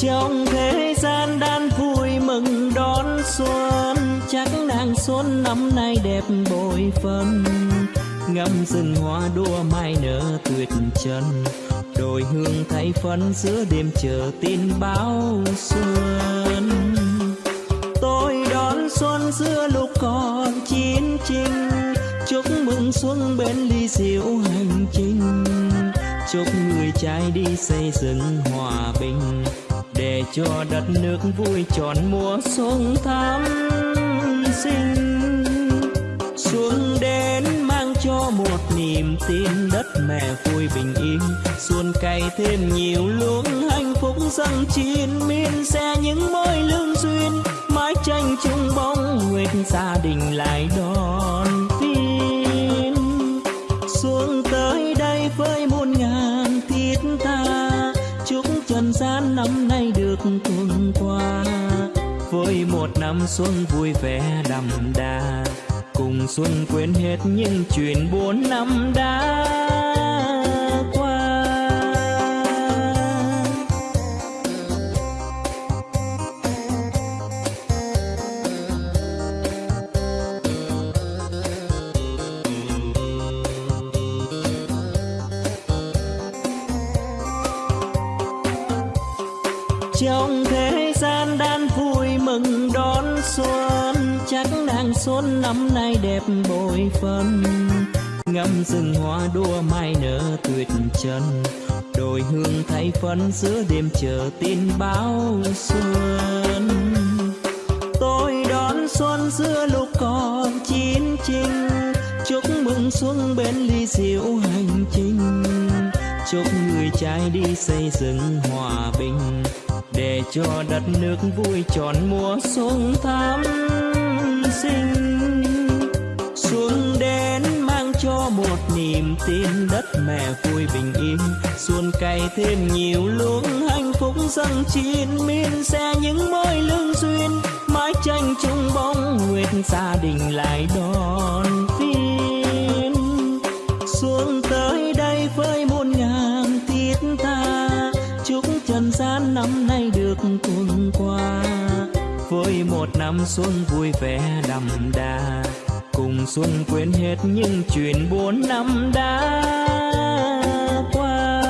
trong thế gian đan vui mừng đón xuân, chắc nàng xuân năm nay đẹp bội phần ngắm rừng hoa đua mai nở tuyệt trần, đồi hương thay phấn giữa đêm chờ tin báo xuân. Tôi đón xuân giữa lúc còn chiến tranh chúc mừng xuân bên ly rượu hành trình. Chúc người trai đi xây dựng hòa bình để cho đất nước vui tròn mùa xuân thắm sinh. Xuân đến mang cho một niềm tin đất mẹ vui bình yên. Xuân cày thêm nhiều luống hạnh phúc dâng chín miên xe những mối lương duyên, mái tranh chung bóng nguyệt gia đình lại đón tin. Xuân tới đây với muôn chúc gian năm nay được tuần qua. Với một năm xuân vui vẻ đậm đà, cùng xuân quên hết những chuyện buồn năm đã. Trong thế gian đan vui mừng đón xuân, chắc nàng xuân năm nay đẹp bội phần ngắm rừng hoa đua mai nở tuyệt trần, đồi hương thay phấn giữa đêm chờ tin báo xuân. Tôi đón xuân giữa lúc còn chín chinh, chúc mừng xuân bên ly rượu hành trình. Chúc người trai đi xây dựng hòa bình để cho đất nước vui tròn mùa xuân thắm sinh xuân đến mang cho một niềm tin đất mẹ vui bình yên. Xuân cày thêm nhiều luống hạnh phúc dâng chín miên. Xe những mối lương duyên, mái tranh chung bóng nguyệt gia đình lại đó năm xuân vui vẻ đậm đà. Cùng xuân quên hết những chuyện buồn năm đã qua.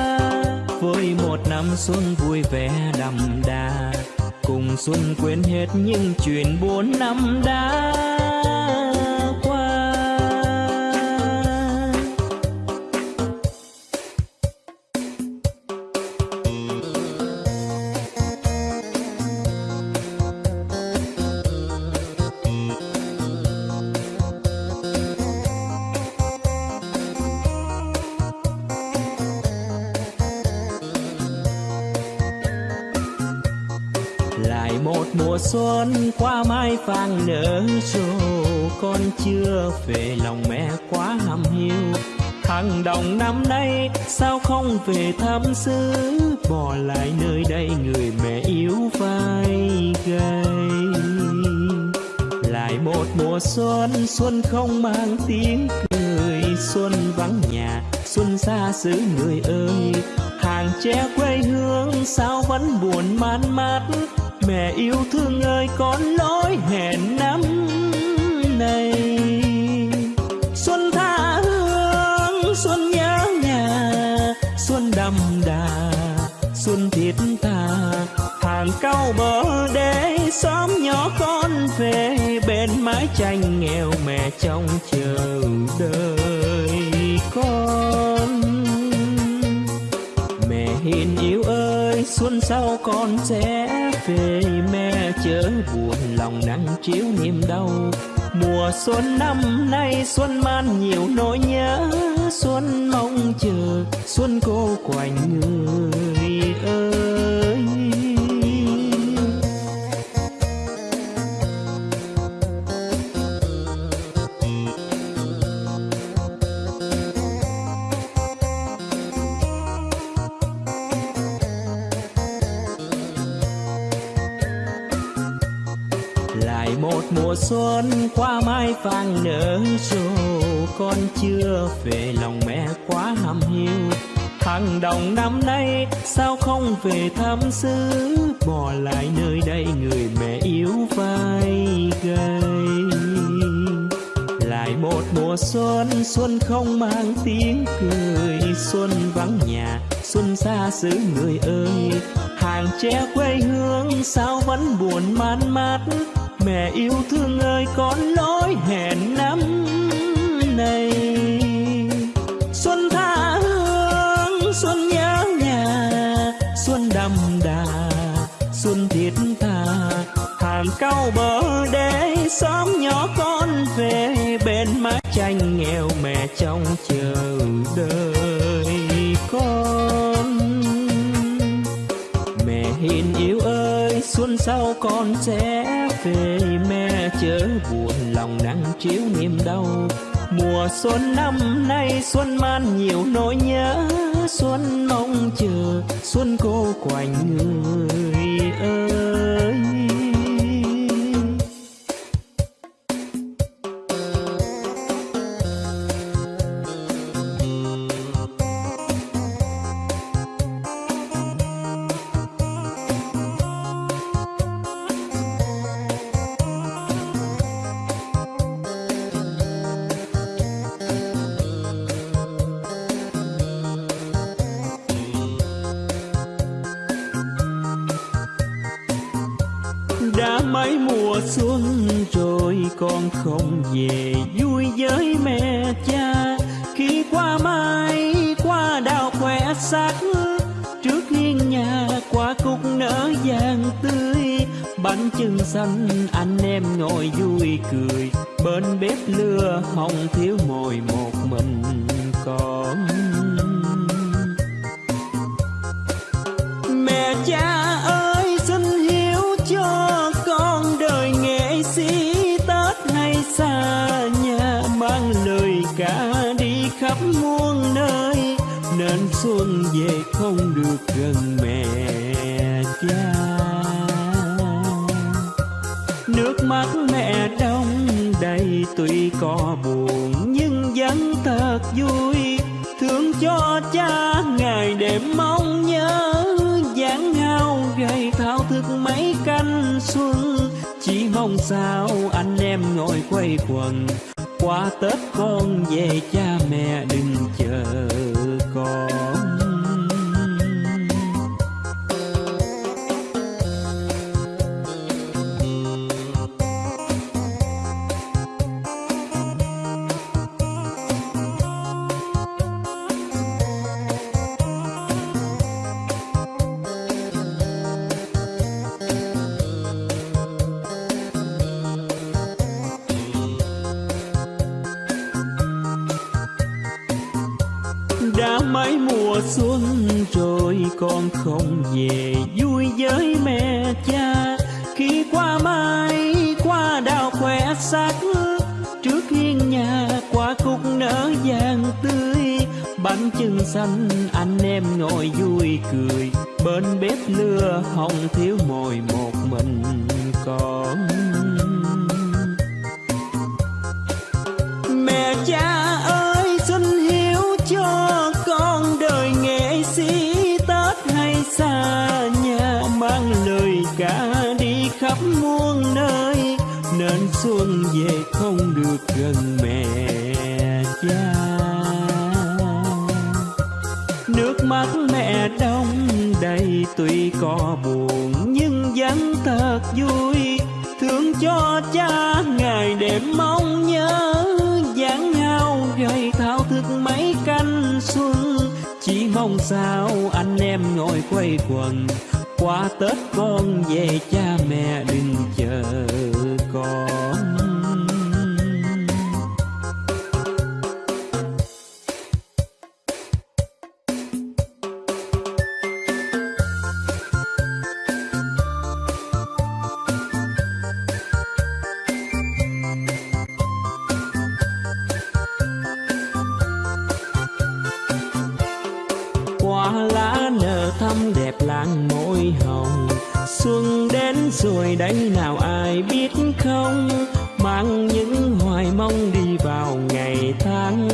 Với một năm xuân vui vẻ đậm đà. Cùng xuân quên hết những chuyện buồn năm đã một mùa xuân qua mai vàng nở rộ. Con chưa về lòng mẹ quá hầm hiu. Thằng đồng năm nay, sao không về thăm xứ? Bỏ lại nơi đây người mẹ yếu vai gầy. Lại một mùa xuân xuân không mang tiếng cười. Xuân vắng nhà, xuân xa xứ người ơi. Hàng tre quê hương, sao vẫn buồn man mát? Mẹ yêu thương ơi, con lỗi hẹn năm này xuân tha hương, xuân nhớ nhà, xuân đậm đà, xuân thiết tha. Hàng cau bờ đê, xóm nhỏ con về, bên mái tranh nghèo mẹ trong chờ đợi con. Ơi, xuân sau con sẽ về? Mẹ chớ buồn, lòng nắng chiếu niềm đau. Mùa xuân năm nay, xuân man nhiều nỗi nhớ. Xuân mong chờ, xuân cô quạnh người ơi. Xuân qua mai vàng nở rộ. Con chưa về lòng mẹ quá hầm hiu. Thằng đồng năm nay sao không về thăm xứ? Bỏ lại nơi đây người mẹ yếu vai gầy. Lại một mùa xuân, xuân không mang tiếng cười. Xuân vắng nhà, xuân xa xứ người ơi. Hàng tre quê hương sao vẫn buồn man mát? Mẹ yêu thương ơi con lối hẹn năm này Xuân tha hương, xuân nhớ nhà Xuân đậm đà, xuân thiết tha. Hàng cao bờ đê xóm nhỏ con về Bên mái tranh nghèo mẹ trong chờ đợi. Xuân sau con sẽ về Mẹ, chớ buồn lòng nắng chiếu niềm đau. Mùa xuân năm nay xuân man nhiều nỗi nhớ, Xuân mong chờ, xuân cô quạnh người ơi. Đã mấy mùa xuân rồi con không về vui với mẹ cha. Khi qua mai qua đào khỏe sắc trước hiên nhà qua cúc nở vàng tươi. Bánh chưng xanh, anh em ngồi vui cười. Bên bếp lửa hồng thiếu mồi một mình con xuân về không được gần mẹ cha. Nước mắt mẹ đông đầy tuy có buồn, nhưng vẫn thật vui. Thương cho cha ngày đêm mong nhớ dáng hao gầy thao thức mấy canh xuân. Chỉ mong sao anh em ngồi quay quần, qua tết con về cha mẹ đừng chờ con đã mấy mùa xuân rồi con không về vui với mẹ cha. Khi qua mai qua đào khỏe sắc trước hiên nhà, qua cúc nở vàng tươi. Bánh chưng xanh, anh em ngồi vui cười. Bên bếp lửa hồng thiếu mồi một mình con nên xuân về không được gần mẹ cha. Nước mắt mẹ đông đầy tuy có buồn, nhưng vẫn thật vui. Thương cho cha ngày đêm mong nhớ dáng hao gầy thao thức mấy canh xuân. Chỉ mong sao anh em ngồi quay quần, qua tết con về cha mẹ đừng chờ. Rồi đây nào ai biết không? Mang những hoài mong đi vào ngày tháng.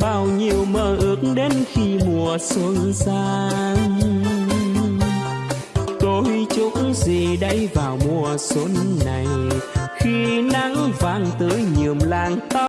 Bao nhiêu mơ ước đến khi mùa xuân sang. Tôi chúc gì đây vào mùa xuân này? Khi nắng vàng tưới nhuộm làng tóc.